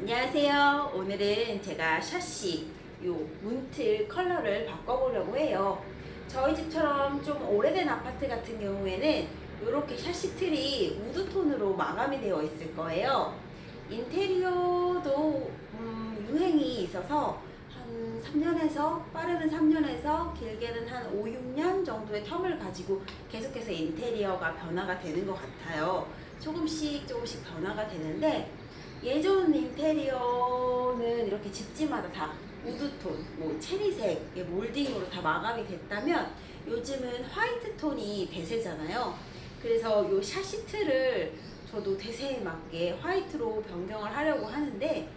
안녕하세요. 오늘은 제가 샤시 요 문틀 컬러를 바꿔보려고 해요. 저희 집처럼 좀 오래된 아파트 같은 경우에는 이렇게 샤시 틀이 wood tone으로 마감이 되어 있을 거예요. 인테리어도 음, 유행이 있어서 한 3년에서 빠르면 3년에서 길게는 한 5, 6년 정도의 term을 가지고 계속해서 인테리어가 변화가 되는 것 같아요. 조금씩 조금씩 변화가 되는데 예전 인테리어는 이렇게 집집마다 다 wood tone, 뭐 체리색, 몰딩으로 다 마감이 됐다면 요즘은 white tone이 대세잖아요. 그래서 요 샤시 틀을 저도 대세에 맞게 white로 변경을 하려고 하는데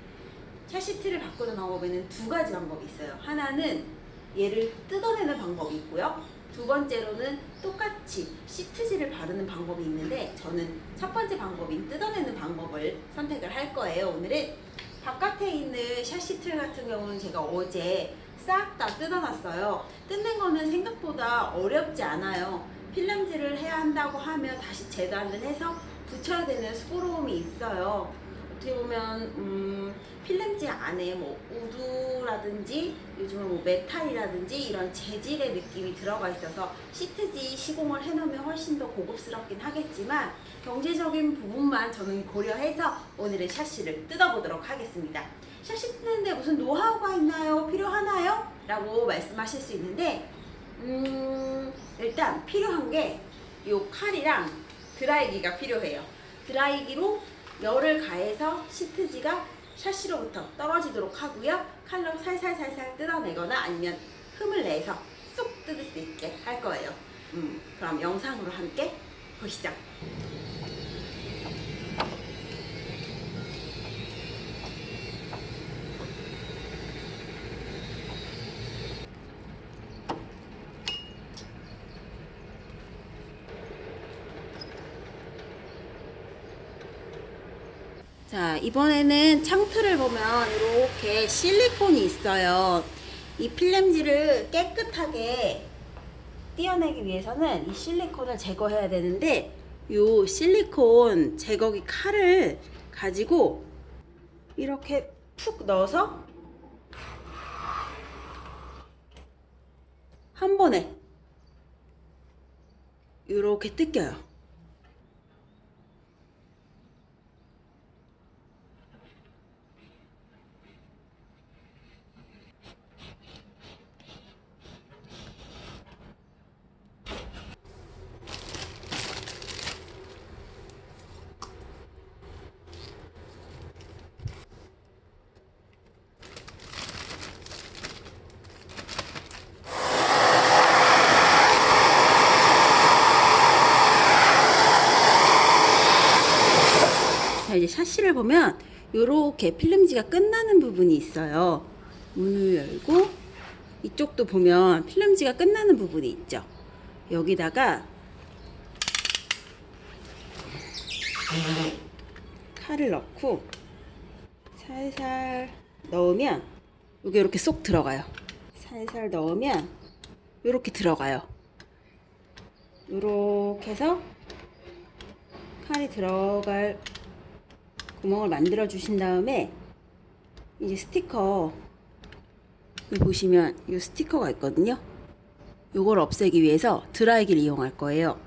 샤시 틀을 바꾸는 방법에는 두 가지 방법이 있어요. 하나는 얘를 뜯어내는 방법이 있고요. 두 번째로는 똑같이 시트지를 바르는 방법이 있는데 저는 첫 번째 방법인 뜯어내는 방법을 선택을 할 거예요. 오늘은 바깥에 있는 샤시틀 같은 경우는 제가 어제 싹 다 뜯어놨어요. 뜯는 거는 생각보다 어렵지 않아요. 필름질을 해야 한다고 하면 다시 재단을 해서 붙여야 되는 수고로움이 있어요. 어떻게 보면 음, 필름지 안에 뭐 우드라든지 요즘은 뭐 메탈이라든지 이런 재질의 느낌이 들어가 있어서 시트지 시공을 해놓으면 훨씬 더 고급스럽긴 하겠지만 경제적인 부분만 저는 고려해서 오늘은 샤시를 뜯어보도록 하겠습니다. 샤시 뜯는데 무슨 노하우가 있나요? 필요하나요? 라고 말씀하실 수 있는데 음, 일단 필요한 게 이 칼이랑 드라이기가 필요해요. 드라이기로 열을 가해서 시트지가 샤시로부터 떨어지도록 하고요. 칼로 살살살살 뜯어내거나 아니면 흠을 내서 쏙 뜯을 수 있게 할 거예요. 음, 그럼 영상으로 함께 보시죠. 자 이번에는 창틀을 보면 이렇게 실리콘이 있어요. 이 필름지를 깨끗하게 떼어내기 위해서는 이 실리콘을 제거해야 되는데 이 실리콘 제거기 칼을 가지고 이렇게 푹 넣어서 한 번에 이렇게 뜯겨요 샤시를 보면 이렇게 필름지가 끝나는 부분이 있어요. 문을 열고 이쪽도 보면 필름지가 끝나는 부분이 있죠. 여기다가 칼을 넣고 살살 넣으면 여기 이렇게 쏙 들어가요. 살살 넣으면 이렇게 들어가요. 이렇게 해서 칼이 들어갈 구멍을 만들어 주신 다음에 이제 스티커 보시면 이 스티커가 있거든요. 요걸 없애기 위해서 드라이기를 이용할 거예요